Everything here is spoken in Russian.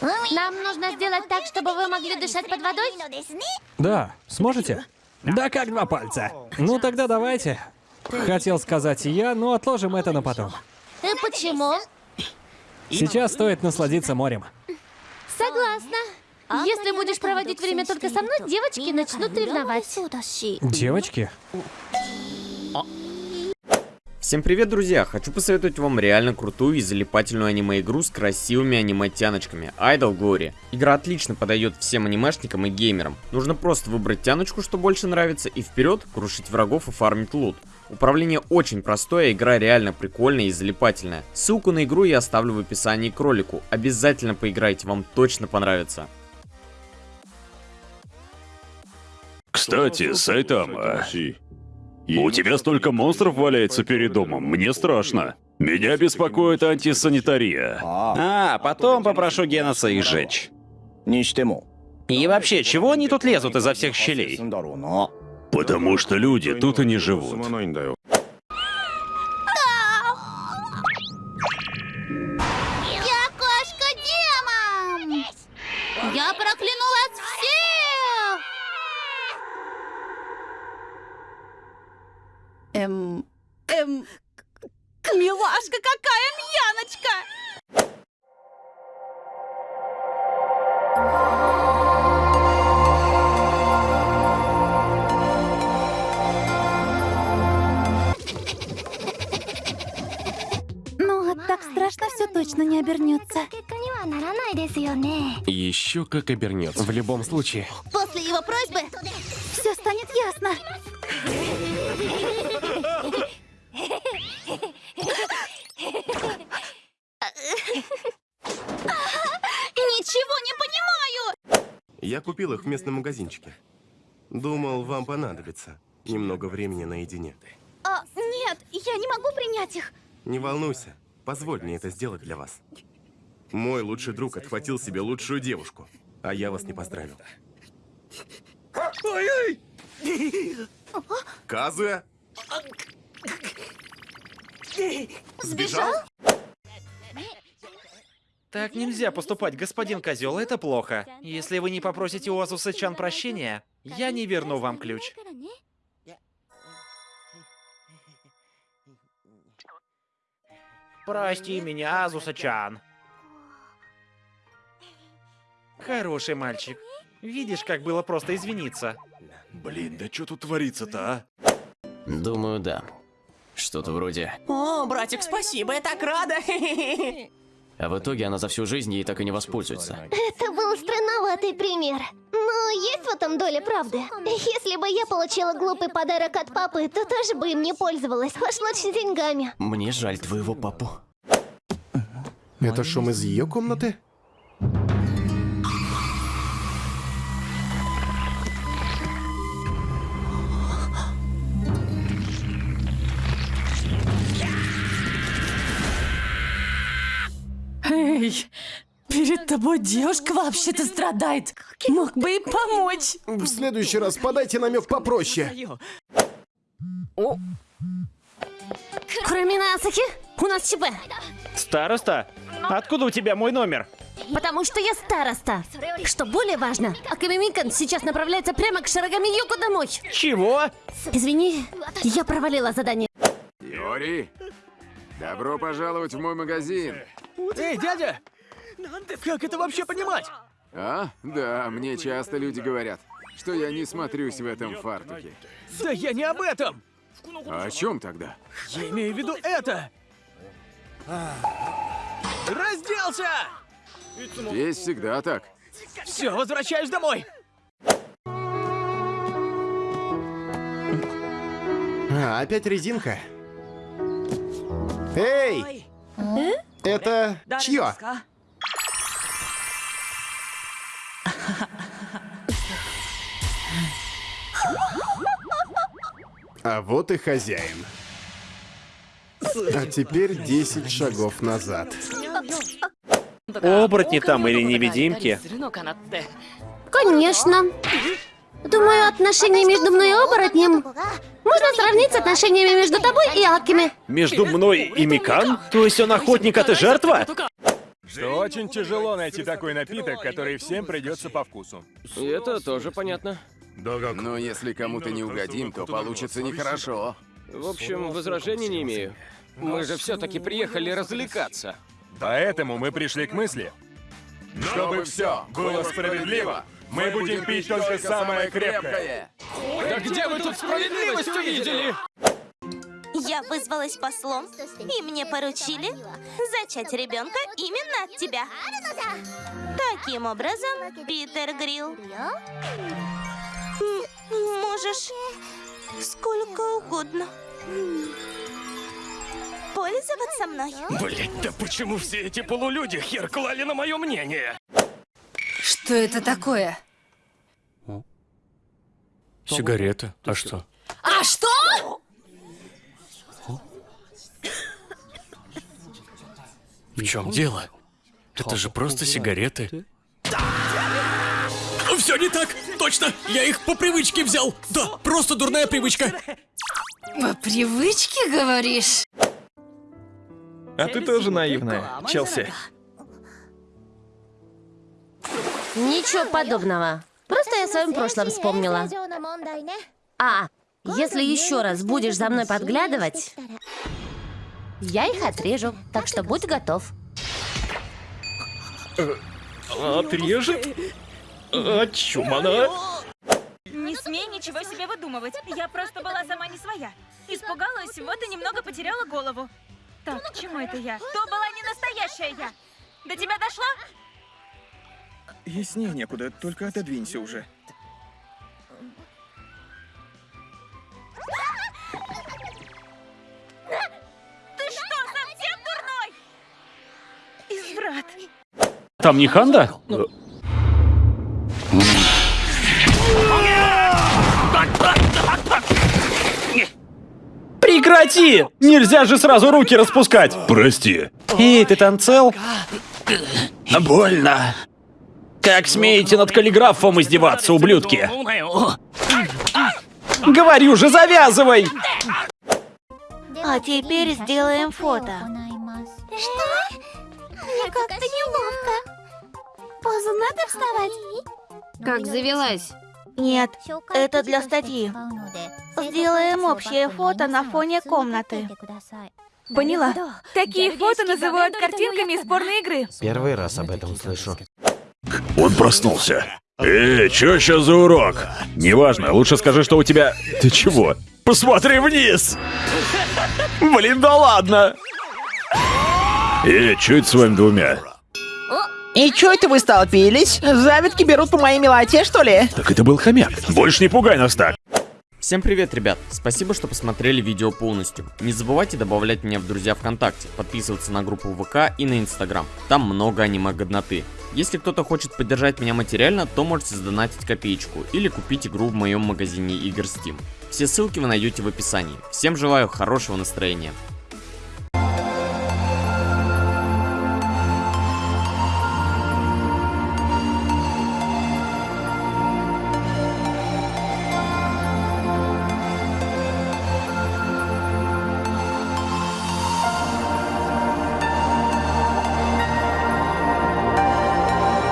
Нам нужно сделать так, чтобы вы могли дышать под водой? Да, сможете? Да как два пальца. Ну тогда давайте. Хотел сказать я, но отложим это на потом. И почему? Сейчас стоит насладиться морем. Согласна. Если будешь проводить время только со мной, девочки начнут ревновать. Девочки? Всем привет, друзья! Хочу посоветовать вам реально крутую и залипательную аниме-игру с красивыми аниме-тяночками Idol Glory. Игра отлично подойдет всем анимешникам и геймерам. Нужно просто выбрать тяночку, что больше нравится, и вперед крушить врагов и фармить лут. Управление очень простое, игра реально прикольная и залипательная. Ссылку на игру я оставлю в описании к ролику. Обязательно поиграйте, вам точно понравится. Кстати, Сайтама, у тебя столько монстров валяется перед домом, мне страшно. Меня беспокоит антисанитария. А, потом попрошу Геноса их сжечь. И вообще, чего они тут лезут изо всех щелей? Потому что люди тут и не живут. Эм... Эм... к- Милашка, какая мьяночка! Ну, так страшно все точно не обернется. Еще как обернется. В любом случае. После его просьбы Все станет ясно. ничего не понимаю! Я купил их в местном магазинчике. Думал, вам понадобится немного времени наедине. А, нет, я не могу принять их. Не волнуйся, позволь мне это сделать для вас. Мой лучший друг отхватил себе лучшую девушку, а я вас не поздравил. Казуя? Сбежал? Так нельзя поступать, господин козел, это плохо. Если вы не попросите у Азуса-чан прощения, я не верну вам ключ. Прости меня, Азуса-чан. Хороший мальчик. Видишь, как было просто извиниться. Блин, да что тут творится-то, а? Думаю, да. Что-то вроде. О, братик, спасибо, я так рада. А в итоге она за всю жизнь ей так и не воспользуется. Это был странноватый пример. Но есть в этом доля правды. Если бы я получила глупый подарок от папы, то тоже бы им не пользовалась. Уж лучше деньгами. Мне жаль твоего папу. Это шум из ее комнаты? Тобой девушка вообще-то страдает. Мог бы и помочь. В следующий раз подайте намек попроще. Кроме Асахи, у нас ЧП. Староста? Откуда у тебя мой номер? Потому что я староста. Что более важно, Акамимикан сейчас направляется прямо к Шарагами Юку домой. Чего? Извини, я провалила задание. Йори, добро пожаловать в мой магазин. Эй, дядя! Как это вообще понимать? А? Да, мне часто люди говорят, что я не смотрюсь в этом фартуке. Да я не об этом! А о чем тогда? Я имею в виду это! Разделся! Здесь всегда так. Все, возвращаюсь домой! А, опять резинка. Эй! Это чье? А вот и хозяин. А теперь 10 шагов назад. Оборотни там или невидимки? Конечно. Думаю, отношения между мной и оборотнем можно сравнить с отношениями между тобой и Акими. Между мной и Микан? То есть он охотник, а ты жертва? что очень тяжело найти такой напиток, который всем придется по вкусу. И это тоже понятно. Но если кому-то не угодим, то получится нехорошо. В общем, возражений не имею. Мы же все-таки приехали развлекаться. Поэтому мы пришли к мысли, чтобы все было справедливо, мы будем пить только самое крепкое. Да где вы тут справедливость увидели? Я вызвалась послом, и мне поручили зачать ребенка именно от тебя. Таким образом, Питер Грилл, можешь сколько угодно пользоваться мной. Блять, да почему все эти полулюди хер клали на мое мнение? Что это такое? Сигарета. А что? А что? В чем дело? Это же просто сигареты. Все не так! Точно! Я их по привычке взял! Да, просто дурная привычка! По привычке, говоришь? А ты тоже наивная, Челси. Ничего подобного. Просто я о своем прошлом вспомнила. А, если еще раз будешь за мной подглядывать, я их отрежу. Так что будь готов. Отрежет? А, чумана? Не смей ничего себе выдумывать. Я просто была сама не своя. Испугалась, вот и немного потеряла голову. Так, к чему это я? То была не настоящая я. До тебя дошло? Яснее некуда, только отодвинься уже. Ты что, совсем дурной? Изврат. Там не Ханда? Прекрати! Нельзя же сразу руки распускать! Прости. Эй, ты там цел? Больно. Как смеете над каллиграфом издеваться, ублюдки? Говорю же, завязывай! А теперь сделаем фото. Что? Мне как-то неловко. Позу надо вставать? Как завелась? Нет, это для статьи. Сделаем общее фото на фоне комнаты. Поняла. Такие фото называют картинками из порной игры. Первый раз об этом слышу. Он проснулся. Эй, чё сейчас за урок? Неважно, лучше скажи, что у тебя... Ты чего? Посмотри вниз! Блин, да ладно! Эй, чё это с вами двумя? И чё это вы столпились? Завидки берут по моей милоте, что ли? Так это был хомяк. Больше не пугай нас так. Всем привет, ребят! Спасибо, что посмотрели видео полностью. Не забывайте добавлять меня в друзья ВКонтакте, подписываться на группу ВК и на Инстаграм. Там много аниме-годноты. Если кто-то хочет поддержать меня материально, то можете задонатить копеечку или купить игру в моем магазине игр Steam. Все ссылки вы найдете в описании. Всем желаю хорошего настроения.